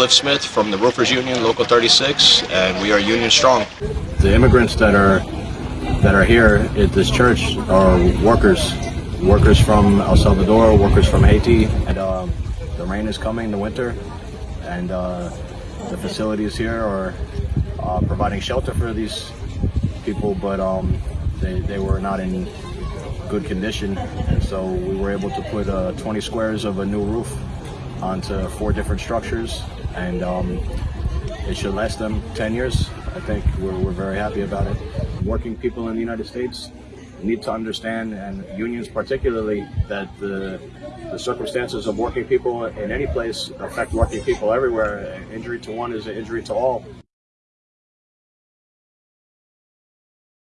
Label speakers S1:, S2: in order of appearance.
S1: Cliff Smith from the Roofers Union, Local 36, and we are union strong.
S2: The immigrants that are that are here at this church are workers, workers from El Salvador, workers from Haiti, and uh, the rain is coming, the winter, and uh, the facilities here are uh, providing shelter for these people, but um, they, they were not in good condition, and so we were able to put uh, 20 squares of a new roof onto four different structures, and um, it should last them 10 years. I think we're, we're very happy about it. Working people in the United States need to understand, and unions particularly, that the, the circumstances of working people in any place affect working people everywhere. Injury to one is an injury to all.